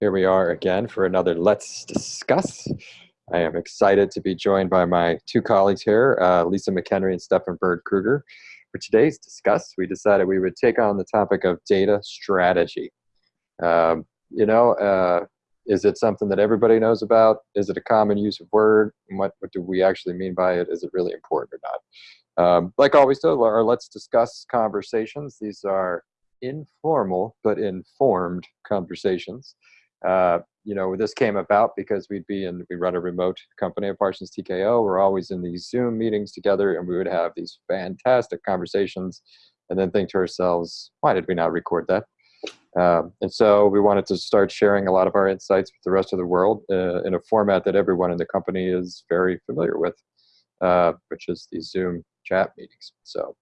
Here we are again for another Let's Discuss. I am excited to be joined by my two colleagues here, uh, Lisa McHenry and Stefan Bird Kruger. For today's discuss, we decided we would take on the topic of data strategy. Um, you know, uh, is it something that everybody knows about? Is it a common use of word? What, what do we actually mean by it? Is it really important or not? Um, like always do, our Let's Discuss conversations. These are informal but informed conversations. Uh, you know, this came about because we'd be in, we run a remote company at Parsons TKO. We're always in these Zoom meetings together and we would have these fantastic conversations and then think to ourselves, why did we not record that? Um, and so we wanted to start sharing a lot of our insights with the rest of the world uh, in a format that everyone in the company is very familiar with, uh, which is these Zoom chat meetings. So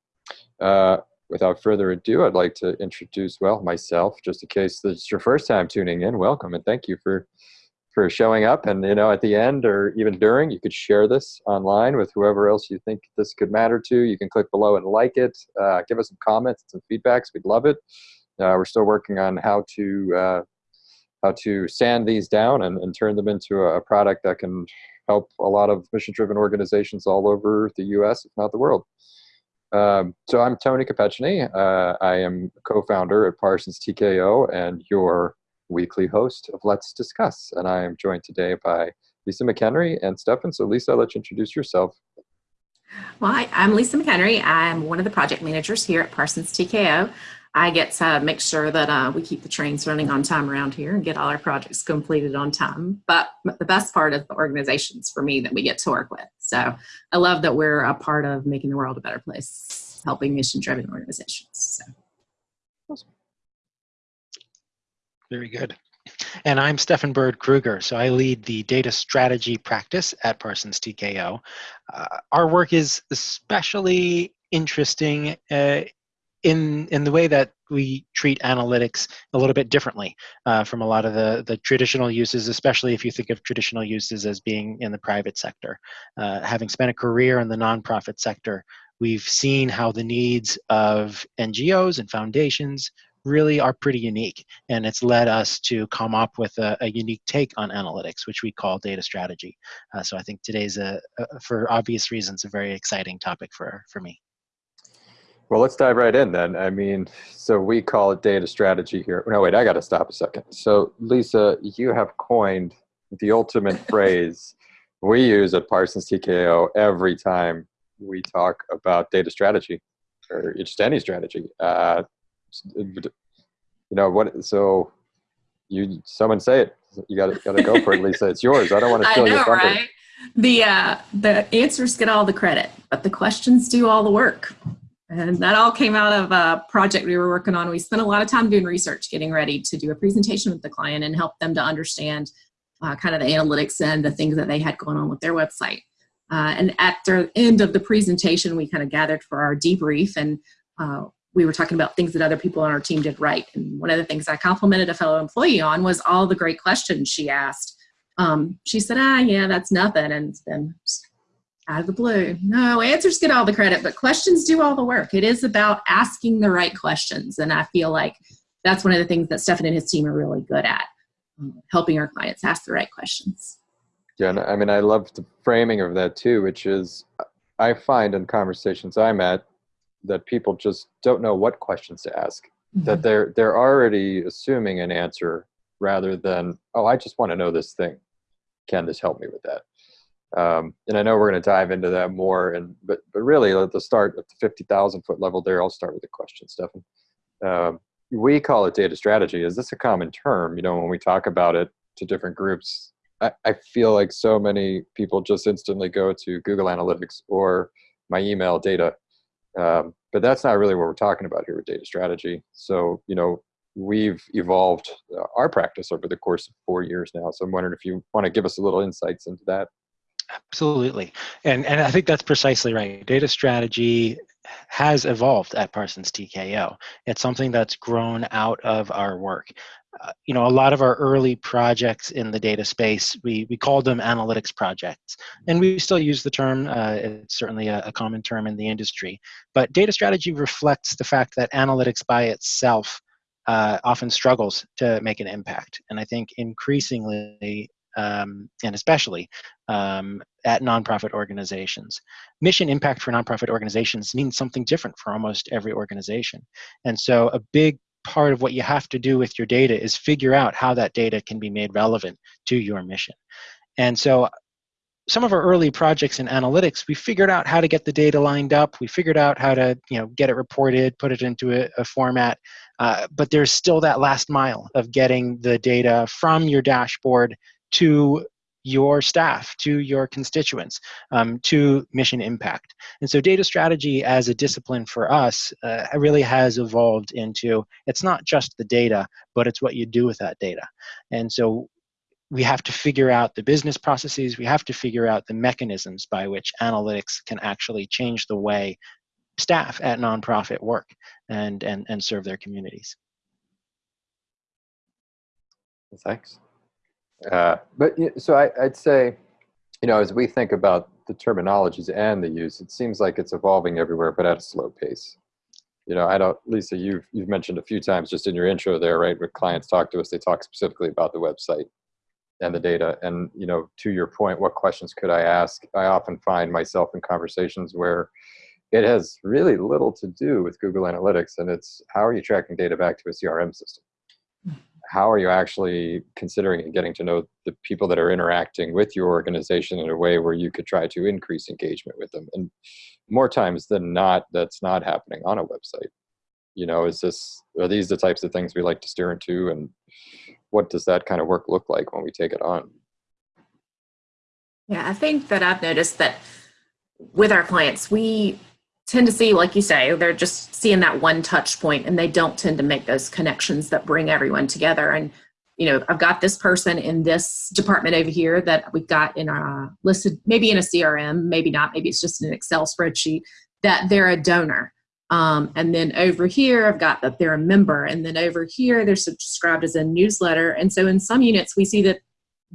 uh, without further ado, I'd like to introduce, well, myself, just in case this is your first time tuning in, welcome and thank you for for showing up. And, you know, at the end or even during, you could share this online with whoever else you think this could matter to. You can click below and like it, uh, give us some comments, some feedbacks. We'd love it. Uh, we're still working on how to uh, how to sand these down and, and turn them into a, a product that can help a lot of mission-driven organizations all over the U.S., if not the world. Um, so I'm Tony Capecini. Uh, I am co-founder at Parsons TKO and your weekly host of Let's Discuss. And I am joined today by Lisa McHenry and Stefan. So Lisa, let's introduce yourself. Well, hi, I'm Lisa McHenry. I'm one of the project managers here at Parsons TKO. I get to make sure that uh, we keep the trains running on time around here and get all our projects completed on time. But the best part is the organizations for me that we get to work with. So I love that we're a part of making the world a better place, helping mission-driven organizations. So. Very good. And I'm Stefan Bird Kruger, so I lead the data strategy practice at Parsons TKO. Uh, our work is especially interesting uh, in in the way that we treat analytics a little bit differently uh, from a lot of the the traditional uses, especially if you think of traditional uses as being in the private sector. Uh, having spent a career in the nonprofit sector, we've seen how the needs of NGOs and foundations really are pretty unique, and it's led us to come up with a, a unique take on analytics, which we call data strategy. Uh, so I think today's a, a, for obvious reasons, a very exciting topic for for me. Well, let's dive right in then. I mean, so we call it data strategy here. No, wait, I got to stop a second. So, Lisa, you have coined the ultimate phrase we use at Parsons TKO every time we talk about data strategy or just any strategy. Uh, you know what? So, you someone say it. You got to got to go for it, Lisa. It's yours. I don't want to steal your thunder. Right? The uh, the answers get all the credit, but the questions do all the work. And that all came out of a project we were working on. We spent a lot of time doing research, getting ready to do a presentation with the client and help them to understand uh, kind of the analytics and the things that they had going on with their website. Uh, and at the end of the presentation, we kind of gathered for our debrief and uh, we were talking about things that other people on our team did right. And one of the things I complimented a fellow employee on was all the great questions she asked. Um, she said, ah, yeah, that's nothing. And then out of the blue. No, answers get all the credit, but questions do all the work. It is about asking the right questions. And I feel like that's one of the things that Stefan and his team are really good at, um, helping our clients ask the right questions. Yeah, and I mean, I love the framing of that too, which is I find in conversations I'm at that people just don't know what questions to ask. Mm -hmm. That they're they're already assuming an answer rather than, oh, I just want to know this thing. Can this help me with that? Um, and I know we're going to dive into that more. And but but really, at the start at the fifty thousand foot level, there, I'll start with a question, Stefan. Um, we call it data strategy. Is this a common term? You know, when we talk about it to different groups, I, I feel like so many people just instantly go to Google Analytics or my email data. Um, but that's not really what we're talking about here with data strategy. So, you know, we've evolved uh, our practice over the course of four years now. So I'm wondering if you want to give us a little insights into that. Absolutely. And, and I think that's precisely right. Data strategy has evolved at Parsons TKO. It's something that's grown out of our work. Uh, you know, a lot of our early projects in the data space, we, we called them analytics projects. And we still use the term, uh, it's certainly a, a common term in the industry. But data strategy reflects the fact that analytics by itself uh, often struggles to make an impact. And I think increasingly, um, and especially um, at nonprofit organizations, mission impact for nonprofit organizations means something different for almost every organization. And so a big part of what you have to do with your data is figure out how that data can be made relevant to your mission. And so some of our early projects in analytics, we figured out how to get the data lined up. We figured out how to, you know, get it reported, put it into a, a format. Uh, but there's still that last mile of getting the data from your dashboard to your staff, to your constituents, um, to mission impact. And so data strategy as a discipline for us uh, really has evolved into, it's not just the data, but it's what you do with that data. And so we have to figure out the business processes, we have to figure out the mechanisms by which analytics can actually change the way staff at nonprofit work and, and, and serve their communities. Thanks. Uh, but so I, I'd say, you know, as we think about the terminologies and the use, it seems like it's evolving everywhere, but at a slow pace. You know, I don't, Lisa, you've, you've mentioned a few times just in your intro there, right? When clients talk to us, they talk specifically about the website and the data. And, you know, to your point, what questions could I ask? I often find myself in conversations where it has really little to do with Google Analytics and it's how are you tracking data back to a CRM system? How are you actually considering and getting to know the people that are interacting with your organization in a way where you could try to increase engagement with them? And more times than not, that's not happening on a website. You know, is this, are these the types of things we like to steer into and what does that kind of work look like when we take it on? Yeah, I think that I've noticed that with our clients, we tend to see, like you say, they're just seeing that one touch point and they don't tend to make those connections that bring everyone together. And, you know, I've got this person in this department over here that we've got in our listed, maybe in a CRM, maybe not, maybe it's just an Excel spreadsheet, that they're a donor. Um, and then over here, I've got that they're a member. And then over here, they're subscribed as a newsletter. And so in some units, we see that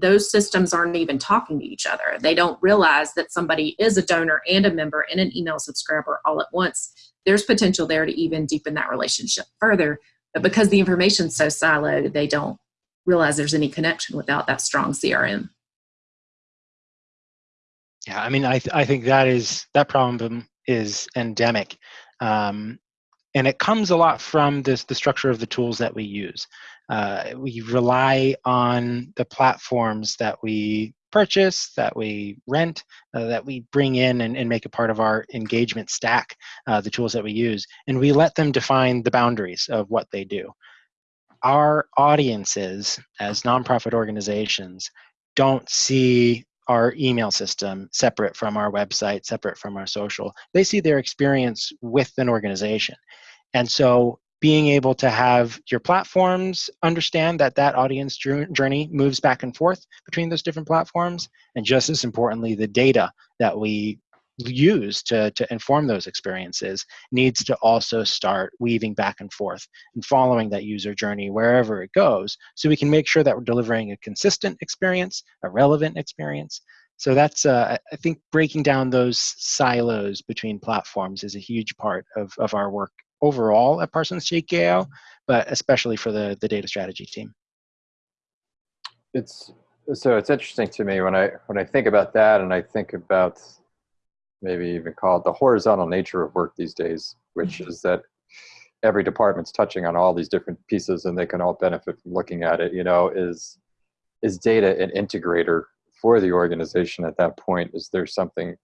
those systems aren't even talking to each other. They don't realize that somebody is a donor and a member and an email subscriber all at once. There's potential there to even deepen that relationship further. But because the information's so siloed, they don't realize there's any connection without that strong CRM. Yeah, I mean, I, th- I think that is that problem is endemic. Um, and it comes a lot from this the structure of the tools that we use. Uh, we rely on the platforms that we purchase, that we rent, uh, that we bring in and, and, make a part of our engagement stack, uh, the tools that we use, and we let them define the boundaries of what they do. Our audiences, as nonprofit organizations, don't see our email system separate from our website, separate from our social. They see their experience with an organization. And so being able to have your platforms understand that that audience journey moves back and forth between those different platforms and just as importantly the data that we use to, to inform those experiences needs to also start weaving back and forth and following that user journey wherever it goes so we can make sure that we're delivering a consistent experience a relevant experience so that's uh, i think breaking down those silos between platforms is a huge part of, of our work overall at Parsons TKO, but especially for the, the data strategy team. It's so it's interesting to me when I when I think about that and I think about maybe even call it the horizontal nature of work these days, which mm-hmm. is that every department's touching on all these different pieces and they can all benefit from looking at it, you know, is is data an integrator for the organization at that point? Is there something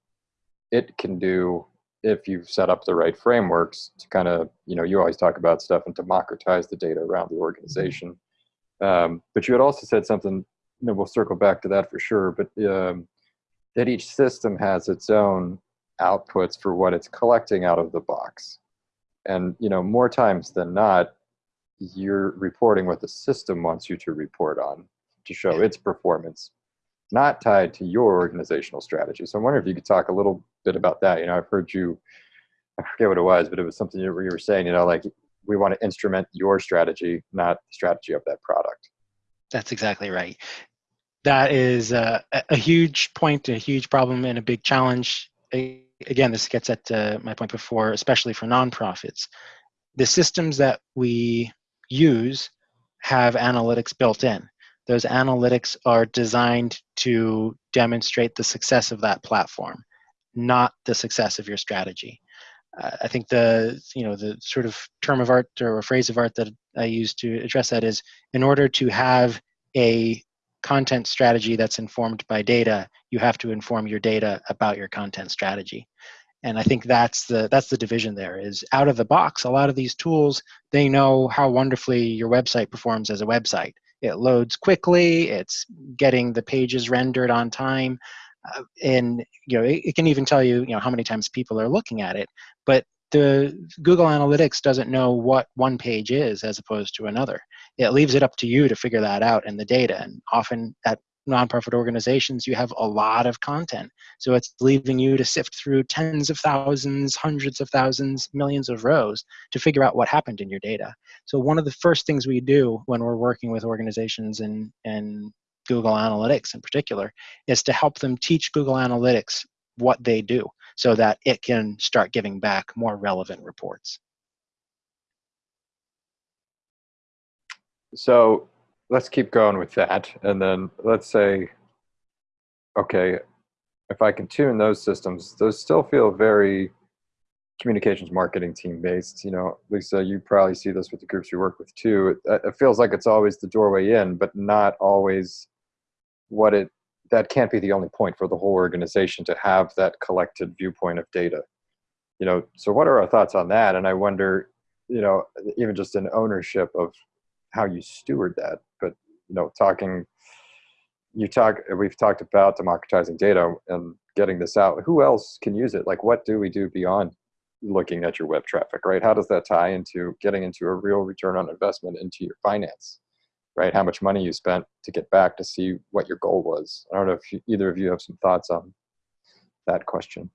it can do if you've set up the right frameworks to kind of, you know, you always talk about stuff and democratize the data around the organization. Um, but you had also said something, you know, we'll circle back to that for sure, but um, that each system has its own outputs for what it's collecting out of the box. And, you know, more times than not, you're reporting what the system wants you to report on to show its performance not tied to your organizational strategy. So I'm wondering if you could talk a little bit about that. You know, I've heard you, I forget what it was, but it was something you were saying, you know, like we want to instrument your strategy, not the strategy of that product. That's exactly right. That is a, a huge point, a huge problem, and a big challenge. Again, this gets at uh, my point before, especially for nonprofits. The systems that we use have analytics built in. Those analytics are designed to demonstrate the success of that platform, not the success of your strategy. Uh, I think the you know the sort of term of art or phrase of art that I use to address that is in order to have a content strategy that's informed by data, you have to inform your data about your content strategy. And I think that's the that's the division there is out of the box, a lot of these tools, they know how wonderfully your website performs as a website. It loads quickly, it's getting the pages rendered on time, uh, and you know it, it, can even tell you you know how many times people are looking at it. But the Google Analytics doesn't know what one page is as opposed to another. It leaves it up to you to figure that out in the data. And often at nonprofit organizations, you have a lot of content. So it's leaving you to sift through tens of thousands, hundreds of thousands, millions of rows to figure out what happened in your data. So one of the first things we do when we're working with organizations and, and Google Analytics in particular is to help them teach Google Analytics what they do so that it can start giving back more relevant reports. So let's keep going with that. And then let's say, okay, if I can tune those systems, those still feel very communications marketing team based. You know, Lisa, you probably see this with the groups you work with too. It, it feels like it's always the doorway in, but not always what it that can't be the only point for the whole organization to have that collected viewpoint of data you know so what are our thoughts on that and i wonder you know even just an ownership of how you steward that but you know talking you talk we've talked about democratizing data and getting this out who else can use it like what do we do beyond looking at your web traffic right how does that tie into getting into a real return on investment into your finance right? How much money you spent to get back to see what your goal was. I don't know if you, either of you have some thoughts on that question.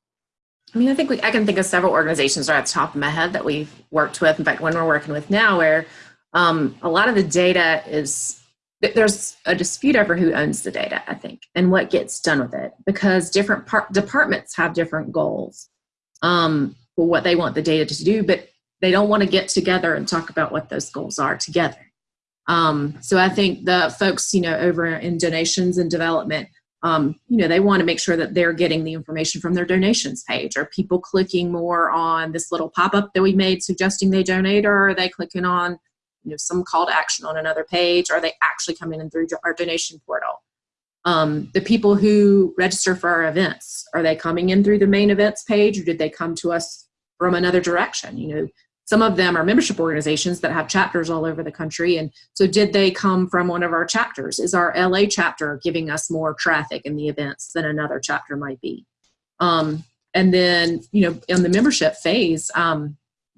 I mean, I think we, I can think of several organizations right at the top of my head that we've worked with. In fact, one we're working with now, where um, a lot of the data is there's a dispute over who owns the data, I think, and what gets done with it, because different departments have different goals um, for what they want the data to do, but they don't want to get together and talk about what those goals are together. Um, so I think the folks, you know, over in donations and development, um, you know, they want to make sure that they're getting the information from their donations page. Are people clicking more on this little pop-up that we made suggesting they donate, or are they clicking on, you know, some call to action on another page? Are they actually coming in through our donation portal? Um, the people who register for our events, are they coming in through the main events page, or did they come to us from another direction? You know, some of them are membership organizations that have chapters all over the country. And so did they come from one of our chapters? Is our LA chapter giving us more traffic in the events than another chapter might be? Um, and then, you know, in the membership phase, um,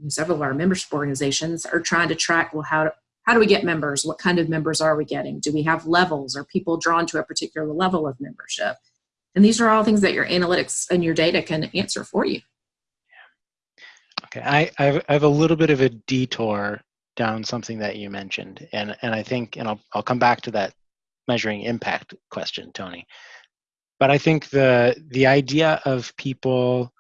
several of our membership organizations are trying to track, well, how, how do we get members? What kind of members are we getting? Do we have levels? Are people drawn to a particular level of membership? And these are all things that your analytics and your data can answer for you. Okay, I, I have, a little bit of a detour down something that you mentioned, and and I think, and I'll I'll come back to that measuring impact question, Tony. But I think the the idea of people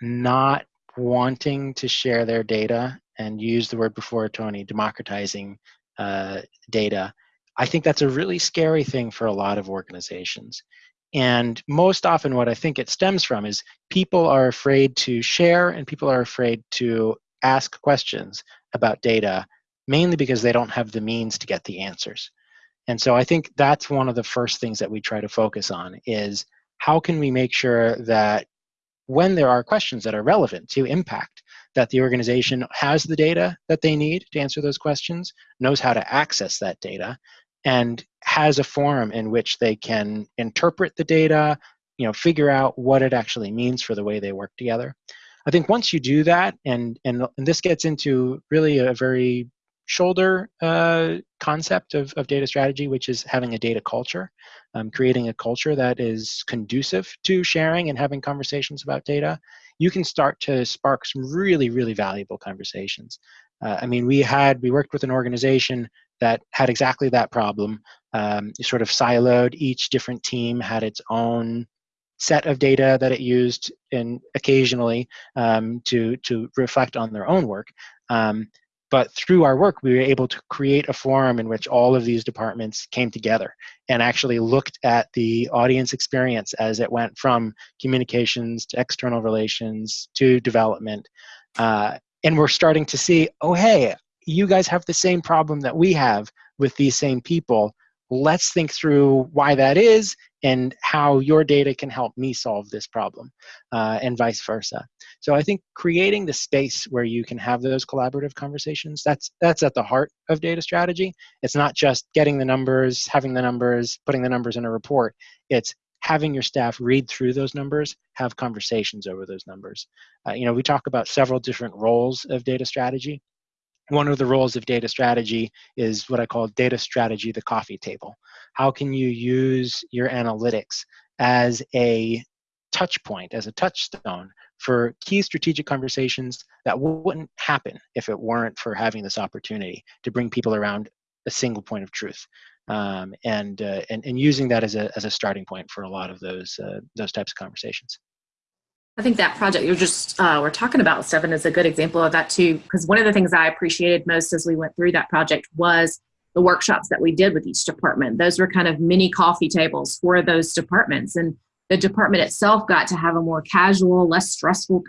not wanting to share their data and use the word before Tony, democratizing uh, data, I think that's a really scary thing for a lot of organizations. And most often, what I think it stems from is people are afraid to share and people are afraid to ask questions about data, mainly because they don't have the means to get the answers. And so I think that's one of the first things that we try to focus on is how can we make sure that when there are questions that are relevant to impact, that the organization has the data that they need to answer those questions, knows how to access that data, and has a forum in which they can interpret the data, you know, figure out what it actually means for the way they work together. I think once you do that, and and, and this gets into really a very shoulder uh, concept of, of data strategy, which is having a data culture, um, creating a culture that is conducive to sharing and having conversations about data, you can start to spark some really, really valuable conversations. Uh, I mean, we had, we worked with an organization that had exactly that problem. Um, sort of siloed, each different team had its own set of data that it used and occasionally um, to, to reflect on their own work. Um, but through our work, we were able to create a forum in which all of these departments came together and actually looked at the audience experience as it went from communications to external relations to development. Uh, and we're starting to see, oh, hey, you guys have the same problem that we have with these same people. Let's think through why that is and how your data can help me solve this problem, uh, and vice versa. So I think creating the space where you can have those collaborative conversations, that's, that's at the heart of data strategy. It's not just getting the numbers, having the numbers, putting the numbers in a report. It's having your staff read through those numbers, have conversations over those numbers. Uh, you know, we talk about several different roles of data strategy. One of the roles of data strategy is what I call data strategy, the coffee table. How can you use your analytics as a touch point, as a touchstone for key strategic conversations that wouldn't happen if it weren't for having this opportunity to bring people around a single point of truth um, and, uh, and and using that as a as a starting point for a lot of those uh, those types of conversations. I think that project you're just uh, we're talking about, Stefan, is a good example of that too. Because one of the things I appreciated most as we went through that project was the workshops that we did with each department. Those were kind of mini coffee tables for those departments, and the department itself got to have a more casual, less stressful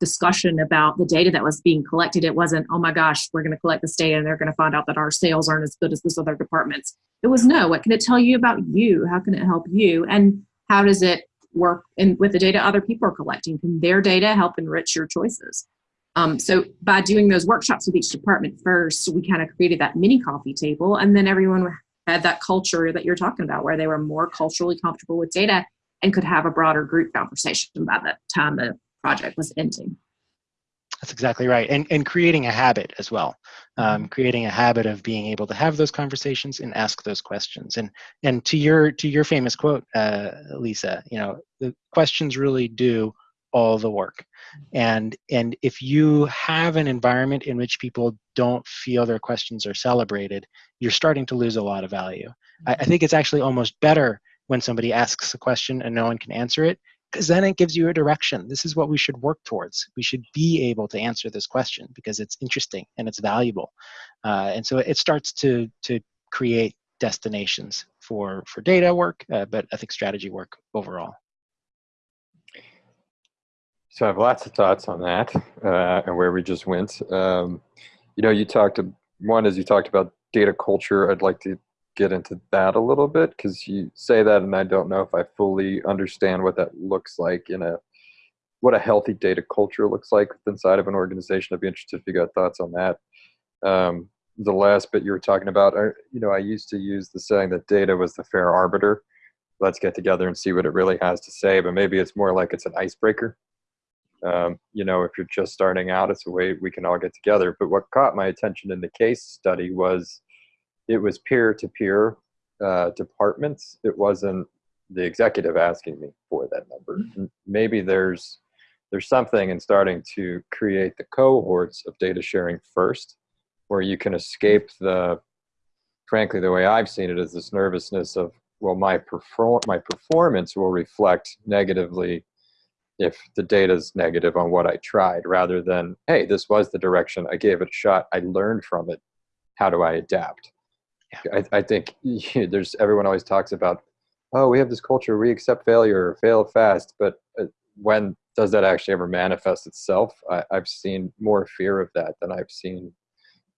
discussion about the data that was being collected. It wasn't, oh my gosh, we're going to collect this data and they're going to find out that our sales aren't as good as this other department's. It was no, what can it tell you about you? How can it help you? And how does it work in, with the data other people are collecting? Can their data help enrich your choices? Um, so by doing those workshops with each department first, we kind of created that mini coffee table and then everyone had that culture that you're talking about where they were more culturally comfortable with data and could have a broader group conversation by the time the project was ending. That's exactly right. And, and creating a habit as well. Um, creating a habit of being able to have those conversations and ask those questions. And and to your to your famous quote, uh, Lisa, you know, the questions really do all the work. And and if you have an environment in which people don't feel their questions are celebrated, you're starting to lose a lot of value. I, I think it's actually almost better when somebody asks a question and no one can answer it because then it gives you a direction. This is what we should work towards. We should be able to answer this question because it's interesting and it's valuable. Uh, and so it starts to, to create destinations for, for data work, uh, but I think strategy work overall. So I have lots of thoughts on that uh, and where we just went. Um, you know, you talked, one is you talked about data culture. I'd like to get into that a little bit because you say that and I don't know if I fully understand what that looks like in a what a healthy data culture looks like inside of an organization. I'd be interested if you got thoughts on that. Um, the last bit you were talking about, I, you know, I used to use the saying that data was the fair arbiter. Let's get together and see what it really has to say, but maybe it's more like it's an icebreaker. Um, you know, if you're just starting out, it's a way we can all get together. But what caught my attention in the case study was it was peer-to-peer uh, departments. It wasn't the executive asking me for that number. Mm-hmm. Maybe there's there's something in starting to create the cohorts of data sharing first, where you can escape the, frankly, the way I've seen it is this nervousness of, well, my perform my performance will reflect negatively if the data is negative on what I tried, rather than, hey, this was the direction I gave it a shot. I learned from it. How do I adapt? I, I think there's everyone always talks about, oh, we have this culture, we accept failure, fail fast, but uh, when does that actually ever manifest itself? I, I've seen more fear of that than I've seen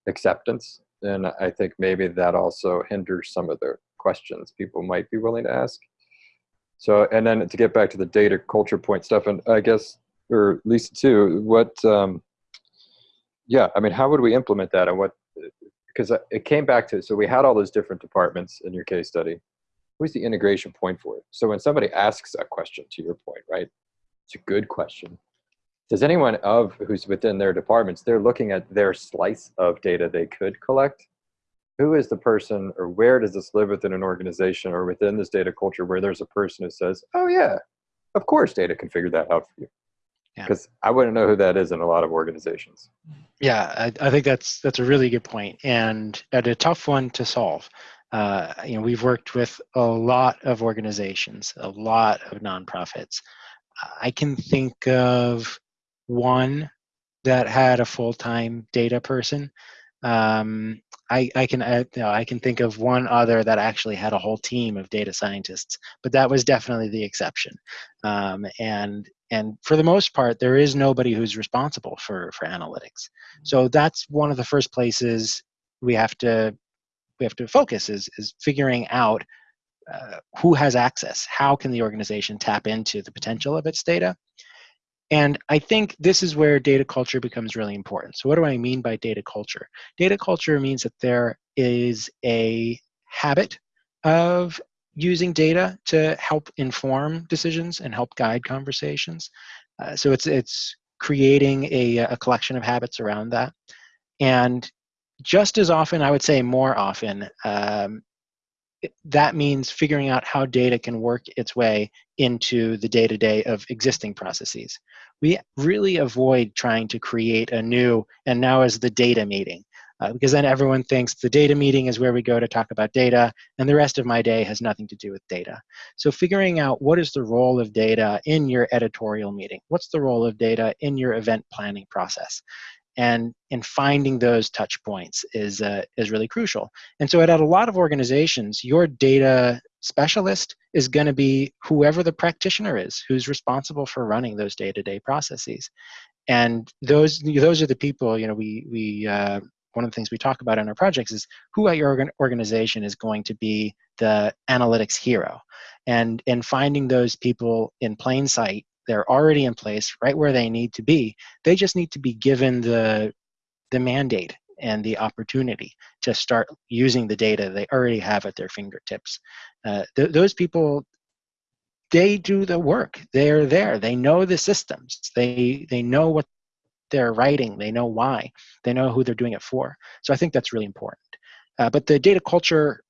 acceptance, and I think maybe that also hinders some of the questions people might be willing to ask. So, and then to get back to the data culture point Stef, and I guess, or Lisa too, what, um, yeah, I mean, how would we implement that, and what because it came back to so we had all those different departments in your case study. Who's the integration point for it? So when somebody asks a question to your point right? It's a good question. Does anyone of who's within their departments they're looking at their slice of data they could collect? Who is the person or where does this live within an organization or within this data culture where there's a person who says oh yeah of course data can figure that out for you because yeah. I wouldn't know who that is in a lot of organizations. Yeah, I, I, think that's that's a really good point, and a tough one to solve. Uh, you know, we've worked with a lot of organizations, a lot of nonprofits. I can think of one that had a full-time data person, Um, I, I can uh, you know, I can think of one other that actually had a whole team of data scientists, but that was definitely the exception. Um, and and for the most part, there is nobody who's responsible for for analytics. So that's one of the first places we have to we have to focus is is figuring out uh, who has access. How can the organization tap into the potential of its data? And I think this is where data culture becomes really important. So what do I mean by data culture? Data culture means that there is a habit of using data to help inform decisions and help guide conversations. Uh, so it's, it's creating a, a collection of habits around that. And just as often, I would say more often, um, that means figuring out how data can work its way into the day-to-day -day of existing processes. We really avoid trying to create a new, and now is the data meeting, uh, because then everyone thinks the data meeting is where we go to talk about data, and the rest of my day has nothing to do with data. So figuring out what is the role of data in your editorial meeting? What's the role of data in your event planning process? and and finding those touch points is uh, is really crucial. And so at, a lot of organizations, your data specialist is going to be whoever the practitioner is who's responsible for running those day-to-day processes. And those those are the people you know we we uh, one of the things we talk about in our projects is who at your organization is going to be the analytics hero. And in finding those people in plain sight they're already in place right where they need to be they just need to be given the the mandate and the opportunity to start using the data they already have at their fingertips. Uh, th those people they do the work. They're there. They know the systems. They they know what they're writing they know why they know who they're doing it for so i think that's really important uh, but the data culture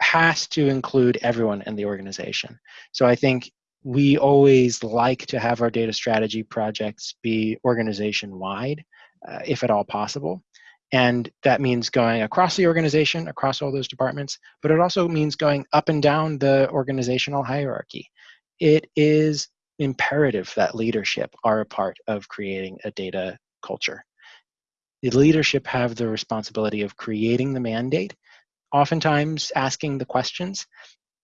has to include everyone in the organization so i think we always like to have our data strategy projects be organization wide, uh, if at all possible. And that means going across the organization, across all those departments, but it also means going up and down the organizational hierarchy. It is imperative that leadership are a part of creating a data culture. The leadership have the responsibility of creating the mandate, oftentimes asking the questions.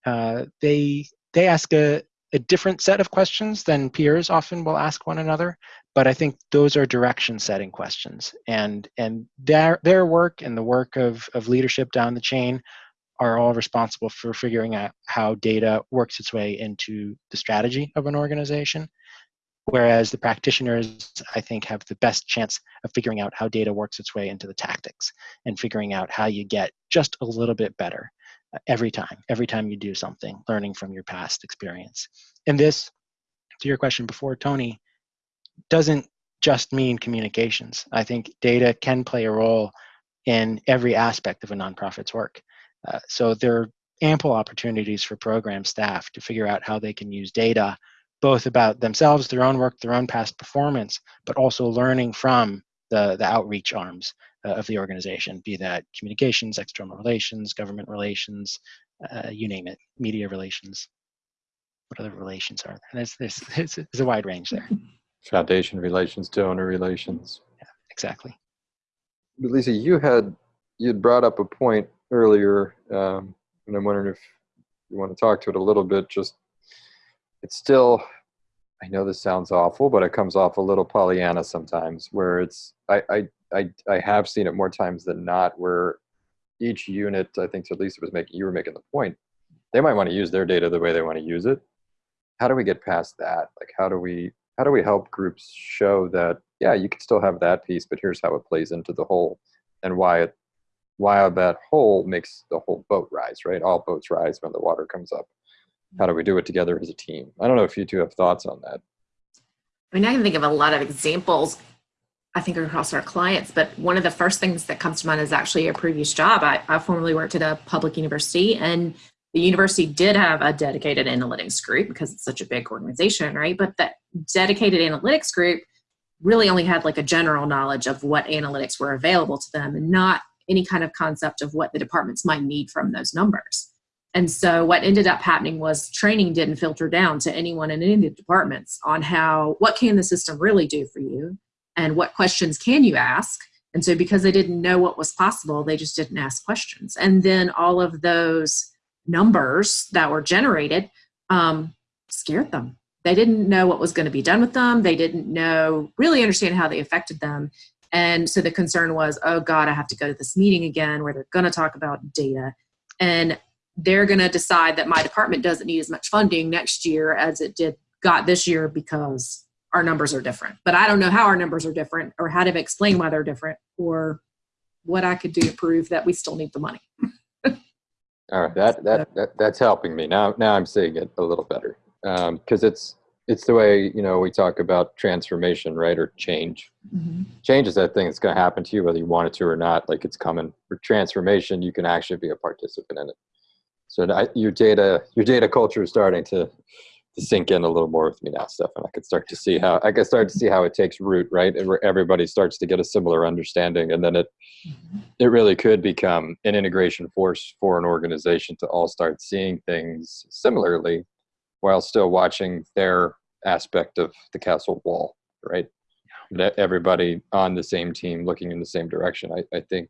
Uh, they, they ask a, a different set of questions than peers often will ask one another, but I think those are direction setting questions. And, and their, their work and the work of, of leadership down the chain are all responsible for figuring out how data works its way into the strategy of an organization. Whereas the practitioners, I think, have the best chance of figuring out how data works its way into the tactics and figuring out how you get just a little bit better uh, every time, every time you do something, learning from your past experience. And this, to your question before, Tony, doesn't just mean communications. I think data can play a role in every aspect of a nonprofit's work. Uh, so there are ample opportunities for program staff to figure out how they can use data both about themselves, their own work, their own past performance, but also learning from the, the outreach arms uh, of the organization, be that communications, external relations, government relations, uh, you name it, media relations. What other relations are there? There's, there's, there's, there's a wide range there. Foundation relations, donor relations. Yeah, exactly. But Lisa, you had you had brought up a point earlier, um, and I'm wondering if you want to talk to it a little bit. Just it's still I know this sounds awful, but it comes off a little Pollyanna sometimes, where it's I I I, I have seen it more times than not, where each unit, I think, to Lisa was making, you were making the point, they might want to use their data the way they want to use it. How do we get past that? Like, how do we how do we help groups show that yeah, you can still have that piece, but here's how it plays into the whole, and why it why that whole makes the whole boat rise, right? All boats rise when the water comes up how do we do it together as a team? I don't know if you two have thoughts on that. I mean, I can think of a lot of examples, I think, across our clients, but one of the first things that comes to mind is actually a previous job. I, I formerly worked at a public university, and the university did have a dedicated analytics group because it's such a big organization, right? But that dedicated analytics group really only had like a general knowledge of what analytics were available to them and not any kind of concept of what the departments might need from those numbers. And so what ended up happening was training didn't filter down to anyone in any of the departments on how, what can the system really do for you? And what questions can you ask And so because they didn't know what was possible, they just didn't ask questions. And then all of those numbers that were generated um, scared them. They didn't know what was going to be done with them. They didn't know, really understand how they affected them. And so the concern was, oh God, I have to go to this meeting again where they're going to talk about data. And they're going to decide that my department doesn't need as much funding next year as it did got this year because our numbers are different. But I don't know how our numbers are different or how to explain why they're different or what I could do to prove that we still need the money. All right, that, that, that that's helping me now. Now I'm seeing it a little better um, because it's it's the way you know we talk about transformation, right, or change. Mm-hmm. Change is that thing that's going to happen to you whether you want it to or not. Like it's coming. For transformation, you can actually be a participant in it. So I, your data your data culture is starting to to sink in a little more with me now, Stefan. I could start to see how I can start to see how it takes root, right, and where everybody starts to get a similar understanding, and then it mm-hmm. it really could become an integration force for an organization to all start seeing things similarly while still watching their aspect of the castle wall right everybody on the same team looking in the same direction i, I think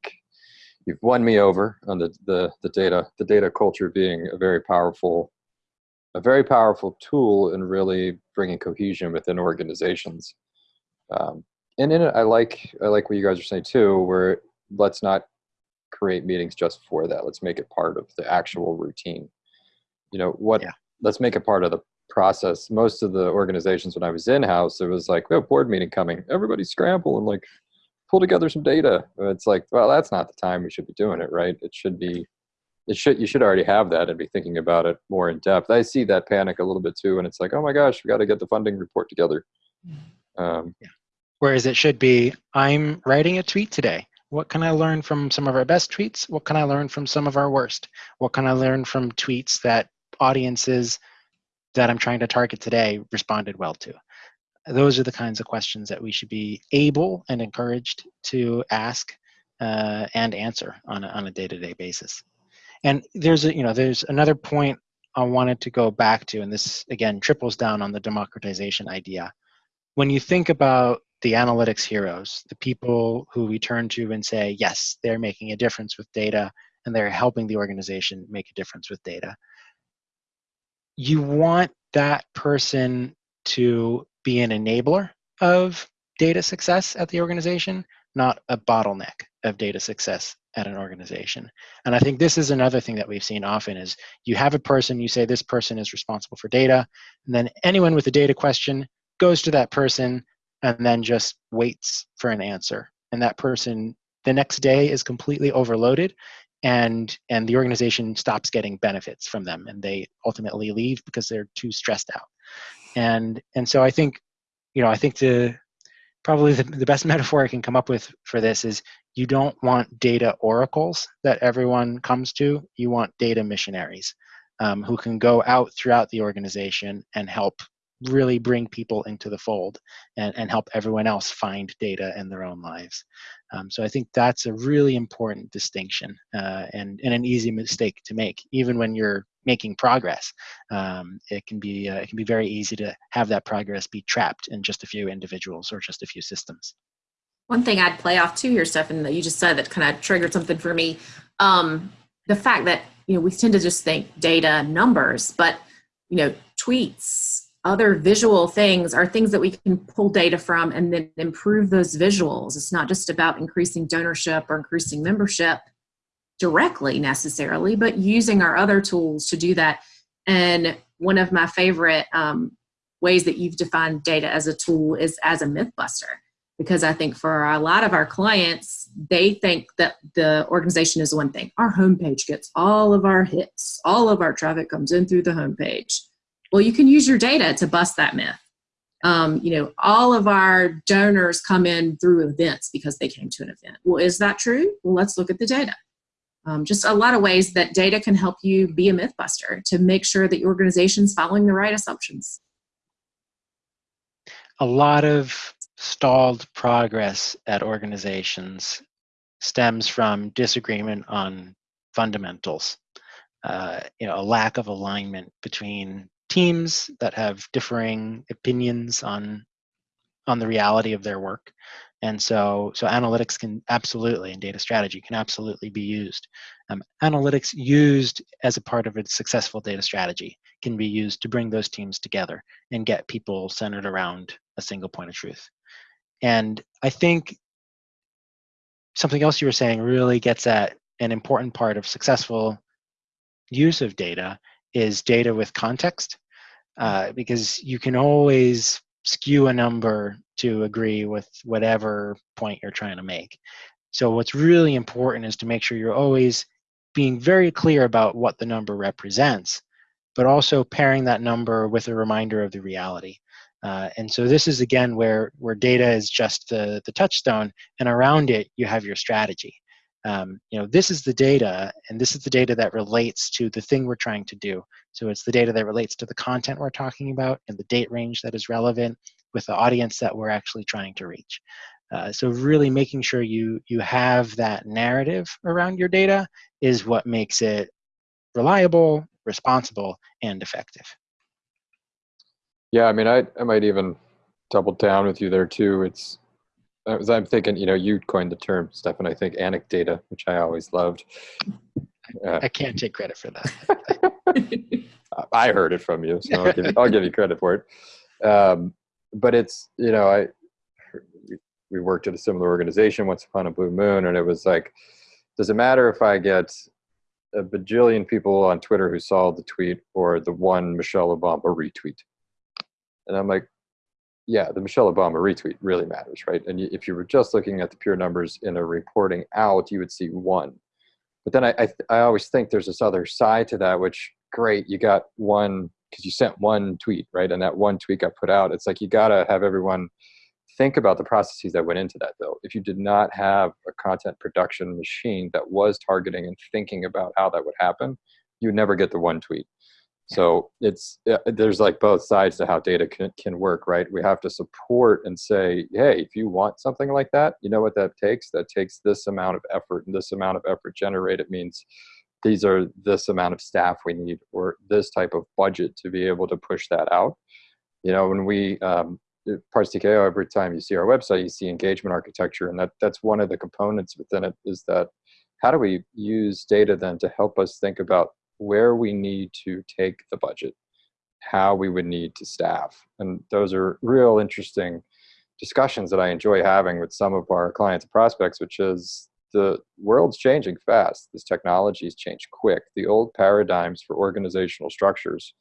you've won me over on the, the the data the data culture being a very powerful a very powerful tool in really bringing cohesion within organizations um, and in it i like i like what you guys are saying too where let's not create meetings just for that. Let's make it part of the actual routine. You know what? Yeah. Let's make it part of the process. Most of the organizations when I was in house, it was like, we have a board meeting coming. Everybody scramble and like pull together some data. It's like, well, that's not the time we should be doing it, right? It should be. It should you should already have that and be thinking about it more in depth. I see that panic a little bit too, and it's like, oh my gosh, we got to get the funding report together. Um, Whereas it should be, I'm writing a tweet today. What can I learn from some of our best tweets? What can I learn from some of our worst? What can I learn from tweets that audiences that I'm trying to target today responded well to? Those are the kinds of questions that we should be able and encouraged to ask uh, and answer on a, on a day-to-day basis. And there's a, you know there's another point I wanted to go back to, and this again triples down on the democratization idea. When you think about the analytics heroes, the people who we turn to and say, yes, they're making a difference with data and they're helping the organization make a difference with data. You want that person to be an enabler of data success at the organization, not a bottleneck of data success at an organization. And I think this is another thing that we've seen often is you have a person, you say this person is responsible for data, and then anyone with a data question goes to that person and then just waits for an answer. And that person the next day is completely overloaded and and the organization stops getting benefits from them and they ultimately leave because they're too stressed out. And and so I think you know, I think the probably the, the best metaphor I can come up with for this is you don't want data oracles that everyone comes to. You want data missionaries um, who can go out throughout the organization and help really bring people into the fold and, and help everyone else find data in their own lives. Um, so I think that's a really important distinction uh, and, and an easy mistake to make, even when you're making progress. Um, it can be uh, it can be very easy to have that progress be trapped in just a few individuals or just a few systems. One thing I'd play off too here, Stefan, that you just said that kind of triggered something for me. Um, the fact that you know we tend to just think data numbers, but you know tweets, other visual things are things that we can pull data from and then improve those visuals. It's not just about increasing donorship or increasing membership directly necessarily, but using our other tools to do that. And one of my favorite um, ways that you've defined data as a tool is as a myth buster. Because I think for a lot of our clients, they think that the organization is one thing. Our homepage gets all of our hits, all of our traffic comes in through the homepage well, you can use your data to bust that myth. Um, you know, all of our donors come in through events because they came to an event. Well, is that true? Well, let's look at the data. Um, just a lot of ways that data can help you be a myth buster to make sure that your organization's following the right assumptions. A lot of stalled progress at organizations stems from disagreement on fundamentals. Uh, you know, a lack of alignment between teams that have differing opinions on on the reality of their work And so, so analytics can absolutely, and data strategy can absolutely be used. Um, analytics used as a part of a successful data strategy can be used to bring those teams together and get people centered around a single point of truth. And I think something else you were saying really gets at an important part of successful use of data is data with context, uh, because you can always skew a number to agree with whatever point you're trying to make. So what's really important is to make sure you're always being very clear about what the number represents, but also pairing that number with a reminder of the reality. Uh, and so this is again where, where data is just the, the touchstone and around it you have your strategy. Um, you know, this is the data and this is the data that relates to the thing we're trying to do. So it's the data that relates to the content we're talking about and the date range that is relevant with the audience that we're actually trying to reach. Uh, so really making sure you, you have that narrative around your data is what makes it reliable, responsible, and effective. Yeah, I mean, I, I might even double down with you there too. It's as I'm thinking, you know, you coined the term, Stefan, I think anecdata, which I always loved. Uh, I can't take credit for that. I heard it from you, so I'll give you, I'll give you credit for it. Um, but it's, you know, I we worked at a similar organization once upon a blue moon, and it was like, does it matter if I get a bajillion people on Twitter who saw the tweet or the one Michelle Obama retweet? And I'm like, yeah, the Michelle Obama retweet really matters, right? And if you were just looking at the pure numbers in a reporting out, you would see one. But then I, I, I always think there's this other side to that, which great, you got one because you sent one tweet, right? And that one tweet got put out. It's like you gotta have everyone think about the processes that went into that though. If you did not have a content production machine that was targeting and thinking about how that would happen, you would never get the one tweet. So it's there's like both sides to how data can, can work, right? We have to support and say, hey, if you want something like that, you know what that takes? That takes this amount of effort, and this amount of effort generated means these are this amount of staff we need, or this type of budget to be able to push that out. You know, when we um, Parsons TKO, every time you see our website, you see engagement architecture, and that that's one of the components within it. Is that how do we use data then to help us think about where we need to take the budget, how we would need to staff. And those are real interesting discussions that I enjoy having with some of our clients and prospects, which is the world's changing fast. This technology has changed quick. The old paradigms for organizational structures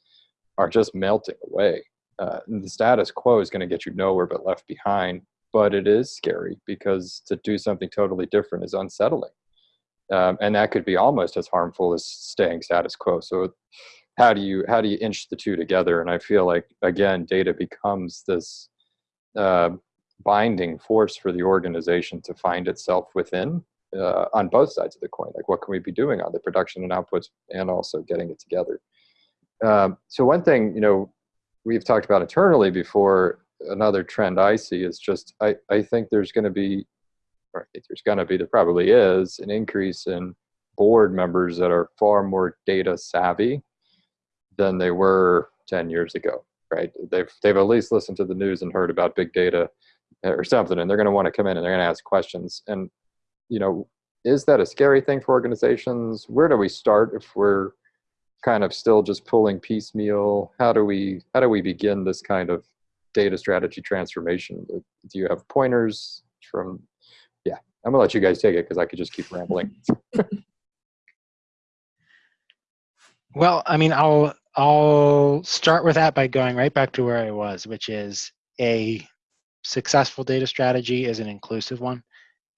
are just melting away. Uh, the status quo is going to get you nowhere but left behind. But it is scary because to do something totally different is unsettling um, and that could be almost as harmful as staying status quo. So how do you how do you inch the two together? And I feel like again, data becomes this uh, binding force for the organization to find itself within uh, on both sides of the coin. Like what can we be doing on the production and outputs, and also getting it together. Um, so one thing you know we've talked about internally before. Another trend I see is just I, I think there's going to be or there's going to be, there probably is, an increase in board members that are far more data savvy than they were 10 years ago, right? They've, they've at least listened to the news and heard about big data or something, and they're going to want to come in and they're going to ask questions. And, you know, is that a scary thing for organizations? Where do we start if we're kind of still just pulling piecemeal? How do we, how do we begin this kind of data strategy transformation? Do you have pointers from I'm gonna let you guys take it because I could just keep rambling. well, I mean, I'll I'll start with that by going right back to where I was, which is a successful data strategy is an inclusive one,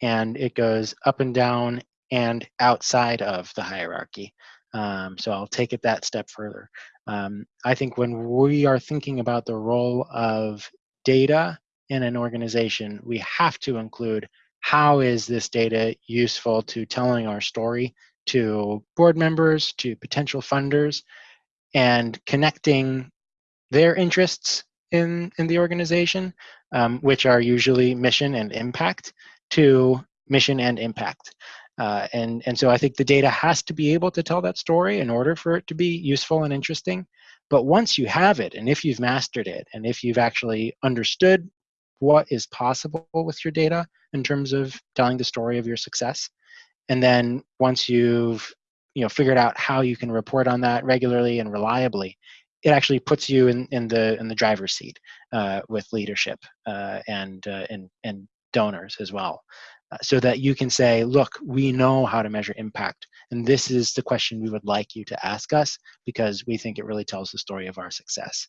and it goes up and down and outside of the hierarchy. Um, so I'll take it that step further. Um, I think when we are thinking about the role of data in an organization, we have to include how is this data useful to telling our story to board members, to potential funders, and connecting their interests in, in the organization, um, which are usually mission and impact, to mission and impact. Uh, and, and so I think the data has to be able to tell that story in order for it to be useful and interesting. But once you have it, and if you've mastered it, and if you've actually understood what is possible with your data in terms of telling the story of your success. And then once you've you know figured out how you can report on that regularly and reliably, it actually puts you in, in the in the driver's seat uh, with leadership uh, and, uh, and and donors as well, uh, so that you can say, look, we know how to measure impact, and this is the question we would like you to ask us because we think it really tells the story of our success.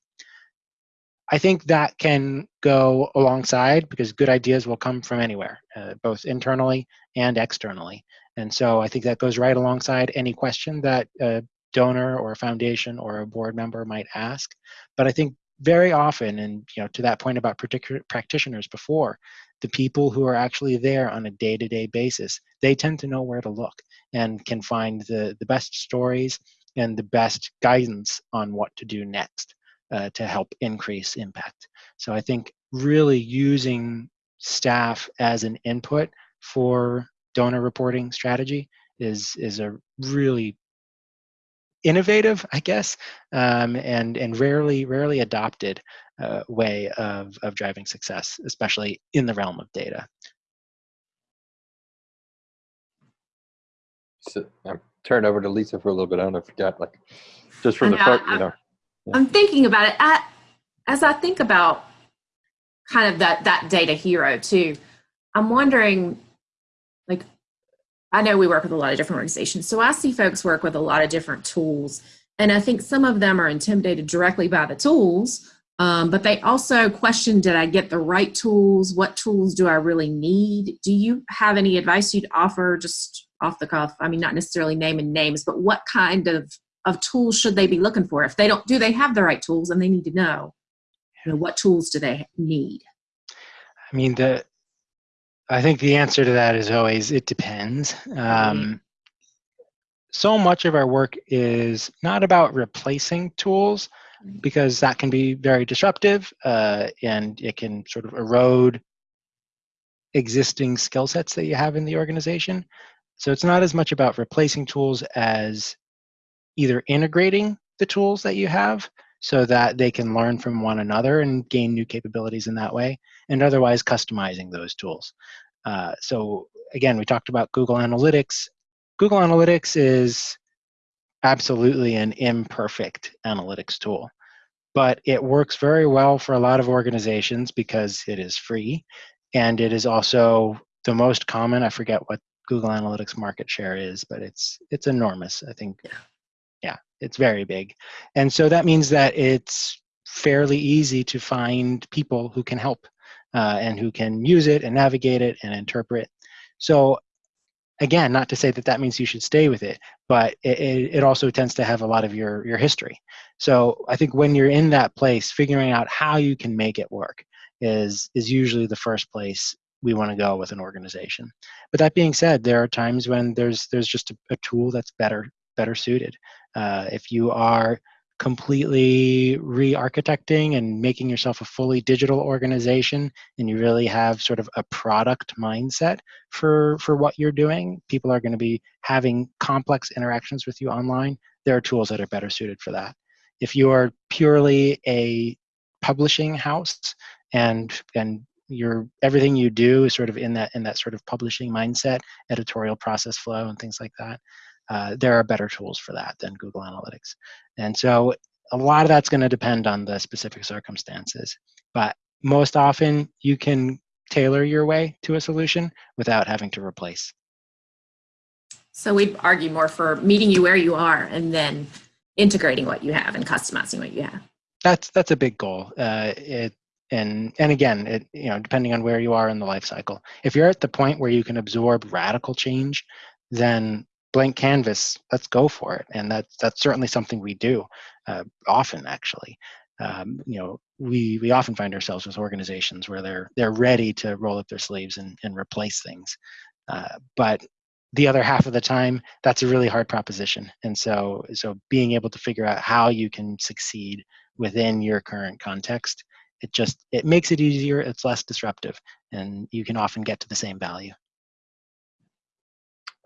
I think that can go alongside because good ideas will come from anywhere, uh, both internally and externally. And so I think that goes right alongside any question that a donor or a foundation or a board member might ask. But I think very often, and you know, to that point about particular practitioners before, the people who are actually there on a day-to-day basis, they tend to know where to look and can find the, the best stories and the best guidance on what to do next uh, to help increase impact. So I think really using staff as an input for donor reporting strategy is is a really innovative, I guess, um, and and rarely rarely adopted uh, way of of driving success, especially in the realm of data. So I'm turn over to Lisa for a little bit. I don't know if you got like just from the I know, I- you know. I'm thinking about it. As I think about kind of that that data hero too, I'm wondering, like, I know we work with a lot of different organizations, so I see folks work with a lot of different tools, and I think some of them are intimidated directly by the tools, um, but they also question: Did I get the right tools? What tools do I really need? Do you have any advice you'd offer, just off the cuff? I mean, not necessarily naming names, but what kind of of tools should they be looking for? If they don't, do they have the right tools? And they need to know, you know, what tools do they need? I mean, the I think the answer to that is always it depends. Um, so much of our work is not about replacing tools because that can be very disruptive uh, and it can sort of erode existing skill sets that you have in the organization. So it's not as much about replacing tools as either integrating the tools that you have so that they can learn from one another and gain new capabilities in that way, and otherwise customizing those tools. Uh, so again, we talked about Google Analytics. Google Analytics is absolutely an imperfect analytics tool, but it works very well for a lot of organizations because it is free, and it is also the most common. I forget what Google Analytics market share is, but it's it's enormous. I think yeah, it's very big. And so that means that it's fairly easy to find people who can help uh, and who can use it and navigate it and interpret. So again, not to say that that means you should stay with it, but it, it also tends to have a lot of your, your history. So I think when you're in that place, figuring out how you can make it work is, is usually the first place we want to go with an organization. But that being said, there are times when there's, there's just a, a tool that's better, better suited. Uh, if you are completely re-architecting and making yourself a fully digital organization and you really have sort of a product mindset for for what you're doing people are going to be having complex interactions with you online. There are tools that are better suited for that. If you are purely a publishing house and and your everything you do is sort of in that in that sort of publishing mindset editorial process flow and things like that uh, there are better tools for that than Google Analytics. And so a lot of that's going to depend on the specific circumstances. But most often, you can tailor your way to a solution without having to replace. So we'd argue more for meeting you where you are and then integrating what you have and customizing what you have. That's that's a big goal. Uh, it and and again, it you know depending on where you are in the life cycle. If you're at the point where you can absorb radical change, then blank canvas let's go for it. And that's that's certainly something we do uh, often actually. Um, you know we we often find ourselves with organizations where they're they're ready to roll up their sleeves and, and replace things. Uh, but the other half of the time that's a really hard proposition. And so so being able to figure out how you can succeed within your current context it just it makes it easier it's less disruptive and you can often get to the same value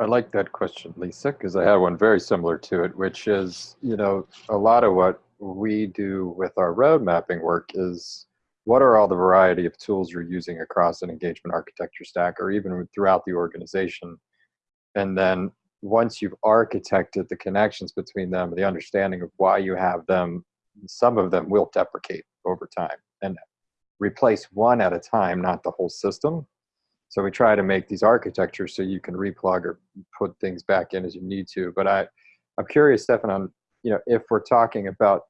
I like that question, Lisa, because I had one very similar to it, which is, you know, a lot of what we do with our road mapping work is what are all the variety of tools you're using across an engagement architecture stack or even throughout the organization? And then once you've architected the connections between them, the understanding of why you have them, some of them will deprecate over time and replace one at a time, not the whole system. So we try to make these architectures so you can replug or put things back in as you need to. But I, I'm curious, Stefan, on you know if we're talking about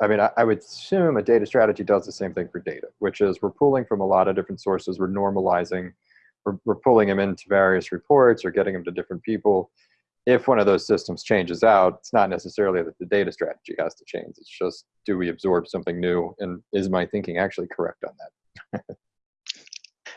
I mean, I, I, would assume a data strategy does the same thing for data, which is we're pulling from a lot of different sources, we're normalizing, we're, we're pulling them into various reports or getting them to different people. If one of those systems changes out, it's not necessarily that the data strategy has to change. It's just, do we absorb something new? And is my thinking actually correct on that?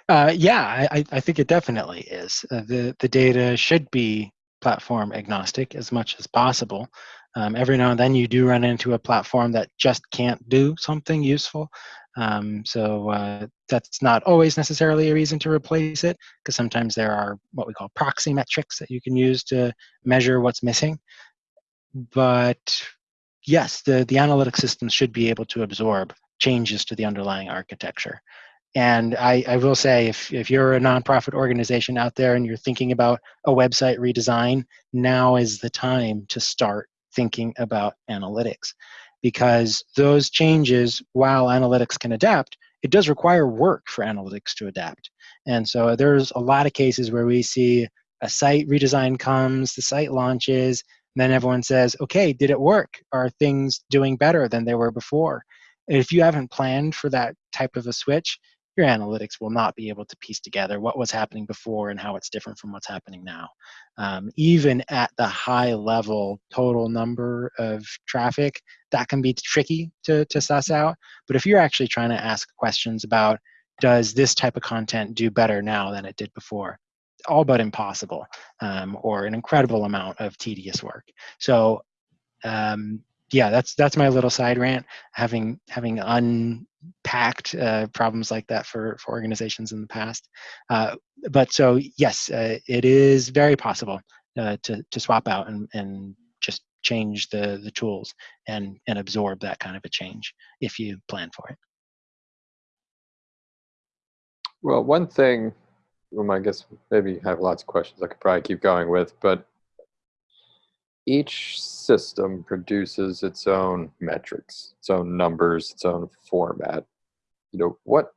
uh, yeah, I, I think it definitely is. Uh, the, the data should be platform agnostic as much as possible. Um, every now and then you do run into a platform that just can't do something useful. Um, so uh, that's not always necessarily a reason to replace it, because sometimes there are what we call proxy metrics that you can use to measure what's missing. But yes, the, the analytic system should be able to absorb changes to the underlying architecture. And I, I, will say, if, if you're a nonprofit organization out there and you're thinking about a website redesign, now is the time to start thinking about analytics because those changes, while analytics can adapt, it does require work for analytics to adapt. And so there's a lot of cases where we see a site redesign comes, the site launches, and then everyone says, okay, did it work? Are things doing better than they were before? If you haven't planned for that type of a switch, your analytics will not be able to piece together what was happening before and how it's different from what's happening now. Um, even at the high level total number of traffic, that can be tricky to, to suss out. But if you're actually trying to ask questions about, does this type of content do better now than it did before? All but impossible, um, or an incredible amount of tedious work. So um, yeah, that's that's my little side rant. Having having unpacked uh, problems like that for for organizations in the past, uh, but so yes, uh, it is very possible uh, to to swap out and and just change the the tools and and absorb that kind of a change if you plan for it. Well, one thing, well, I guess maybe have lots of questions I could probably keep going with, but each system produces its own metrics, its own numbers, its own format. You know, what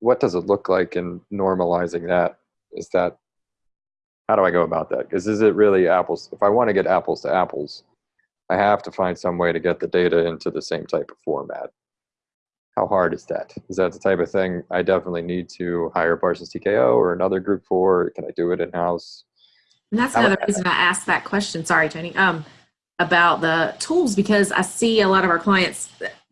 what does it look like in normalizing that? Is that how do I go about that? Because is it really apples? If I want to get apples to apples, I have to find some way to get the data into the same type of format. How hard is that? Is that the type of thing I definitely need to hire Parsons TKO or another group for? Can I do it in house? And that's another reason I asked that question. Sorry, Tony. Um, about the tools because I see a lot of our clients.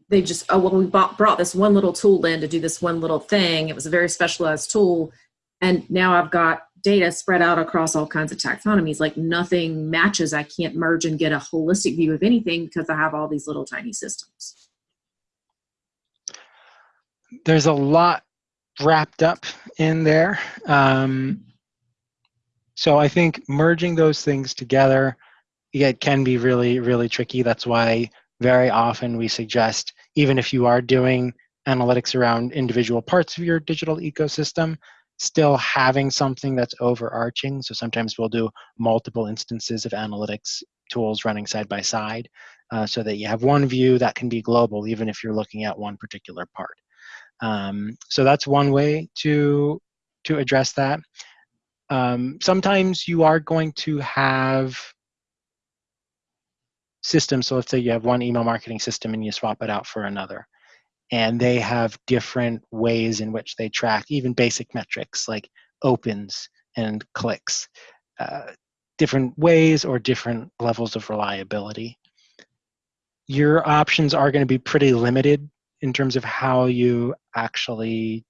They just oh well we bought, brought this one little tool in to do this one little thing. It was a very specialized tool, and now I've got data spread out across all kinds of taxonomies. Like nothing matches. I can't merge and get a holistic view of anything because I have all these little tiny systems. There's a lot wrapped up in there. Um, so I think merging those things together, it can be really, really tricky. That's why very often we suggest, even if you are doing analytics around individual parts of your digital ecosystem, still having something that's overarching. So sometimes we'll do multiple instances of analytics tools running side by side uh, so that you have one view that can be global even if you're looking at one particular part. Um, so that's one way to, to address that. Um, sometimes you are going to have systems. So let's say you have one email marketing system and you swap it out for another. And they have different ways in which they track even basic metrics like opens and clicks, uh, different ways or different levels of reliability. Your options are going to be pretty limited in terms of how you actually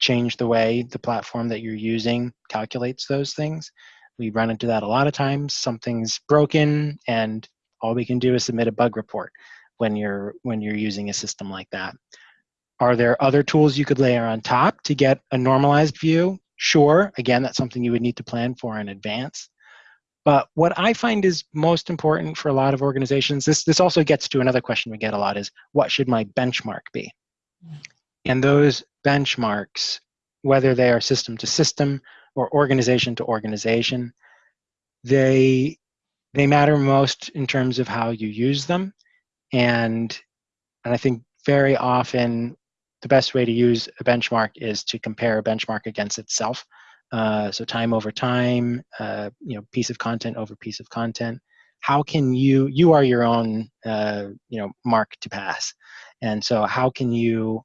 change the way the platform that you're using calculates those things. We run into that a lot of times. Something's broken and all we can do is submit a bug report when you're when you're using a system like that. Are there other tools you could layer on top to get a normalized view? Sure. Again, that's something you would need to plan for in advance. But what I find is most important for a lot of organizations, this, this also gets to another question we get a lot is, what should my benchmark be? And those benchmarks, whether they are system to system or organization to organization, they they matter most in terms of how you use them. And and i think very often the best way to use a benchmark is to compare a benchmark against itself. Uh, so time over time uh, you know piece of content over piece of content. How can you you are your own uh, you know mark to pass. And so how can you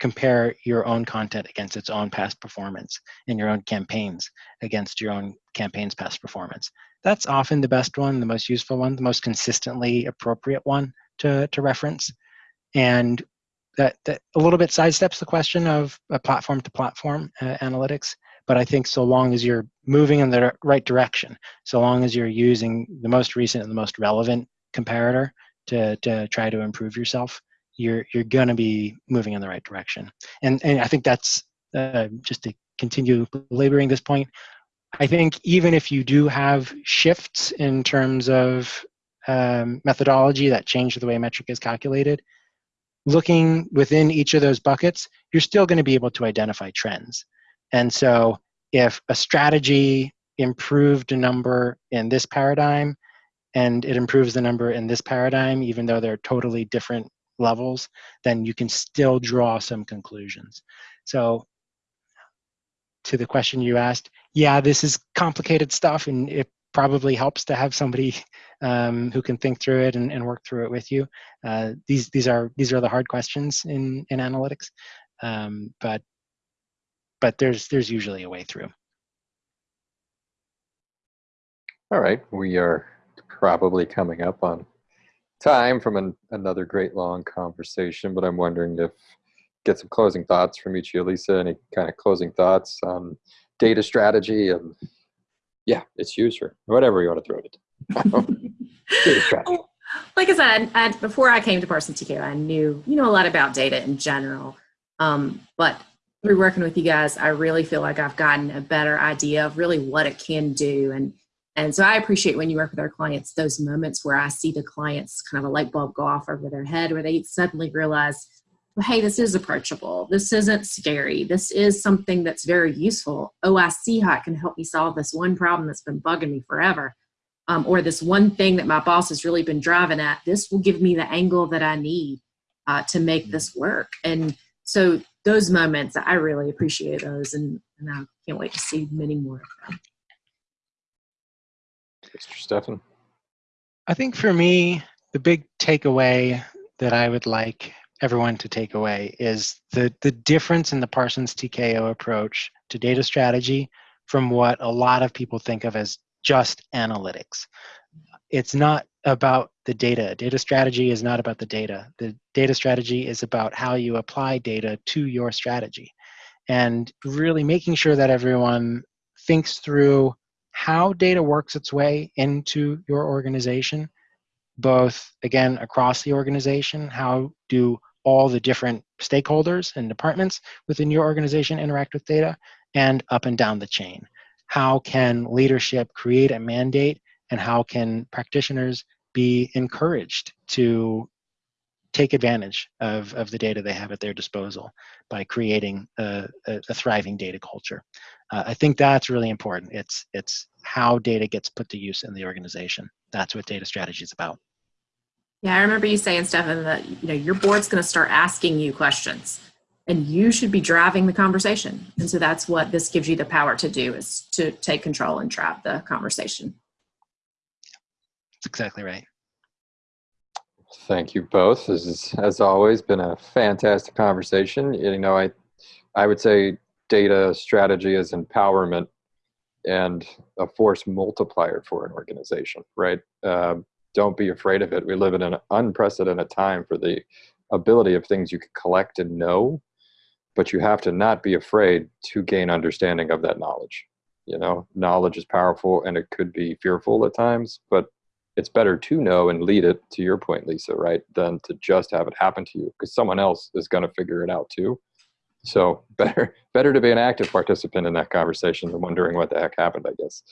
compare your own content against its own past performance and your own campaigns against your own campaign's past performance. That's often the best one, the most useful one, the most consistently appropriate one to, to reference. And that, that a little bit sidesteps the question of a platform to platform uh, analytics. But I think so long as you're moving in the right direction, so long as you're using the most recent and the most relevant comparator to, to try to improve yourself, you're you're going to be moving in the right direction. And and I think that's uh, just to continue laboring this point. I think even if you do have shifts in terms of um, methodology that change the way a metric is calculated, looking within each of those buckets, you're still going to be able to identify trends. And so if a strategy improved a number in this paradigm and it improves the number in this paradigm, even though they're totally different levels, then you can still draw some conclusions. So to the question you asked, yeah, this is complicated stuff and it probably helps to have somebody um, who can think through it and, and work through it with you. Uh, these, these, are, these are the hard questions in, in analytics, um, but, but there's, there's usually a way through. All right, we are probably coming up on time from an, another great long conversation, but I'm wondering if get some closing thoughts from each of you, Lisa. Any kind of closing thoughts on data strategy and yeah, it's user, whatever you want to throw it. data strategy. Like I said, I, before I came to Parsons TKO, I knew you know a lot about data in general, um, but through working with you guys, I really feel like I've gotten a better idea of really what it can do and and so I appreciate when you work with our clients, those moments where I see the clients kind of a light bulb go off over their head, where they suddenly realize, well, hey, this is approachable. This isn't scary. This is something that's very useful. Oh, I see how it can help me solve this one problem that's been bugging me forever. Um, or this one thing that my boss has really been driving at. This will give me the angle that I need uh, to make this work. And so those moments, I really appreciate those, and, and I can't wait to see many more of them. Mr. Stefan? I think for me, the big takeaway that I would like everyone to take away is the, the difference in the Parsons TKO approach to data strategy from what a lot of people think of as just analytics. It's not about the data. Data strategy is not about the data. The data strategy is about how you apply data to your strategy. And really making sure that everyone thinks through how data works its way into your organization, both again across the organization, how do all the different stakeholders and departments within your organization interact with data, and up and down the chain. How can leadership create a mandate, and how can practitioners be encouraged to take advantage of, of the data they have at their disposal by creating a, a, a thriving data culture. Uh, I think that's really important. It's, it's how data gets put to use in the organization. That's what data strategy is about. Yeah, I remember you saying, Stefan, that you know your board's going to start asking you questions, and you should be driving the conversation. And so that's what this gives you the power to do: is to take control and drive the conversation. That's exactly right. Thank you both. This has, as always, been a fantastic conversation. You know, I, I would say data strategy is empowerment and a force multiplier for an organization, right? Uh, don't be afraid of it. We live in an unprecedented time for the ability of things you can collect and know, but you have to not be afraid to gain understanding of that knowledge. You know, knowledge is powerful and it could be fearful at times, but it's better to know and lead it to your point lisa right than to just have it happen to you because someone else is going to figure it out too so better better to be an active participant in that conversation than wondering what the heck happened i guess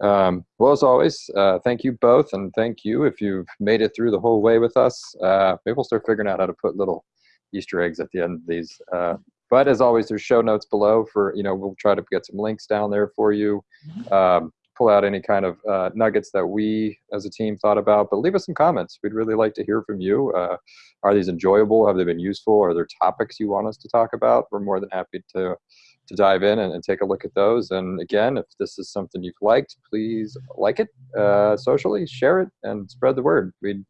um, well as always uh, thank you both and thank you if you've made it through the whole way with us uh, maybe we'll start figuring out how to put little Easter eggs at the end of these. Uh, but as always, there's show notes below for, you know, we'll try to get some links down there for you. Um, pull out any kind of uh, nuggets that we as a team thought about, but leave us some comments. We'd really like to hear from you. Uh, are these enjoyable? Have they been useful? Are there topics you want us to talk about? We're more than happy to to dive in and, and take a look at those. And again, if this is something you've liked, please like it uh, socially, share it, and spread the word. We'd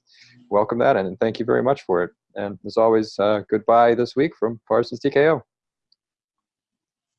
welcome that, and thank you very much for it. And as always, uh, goodbye this week from Parsons TKO.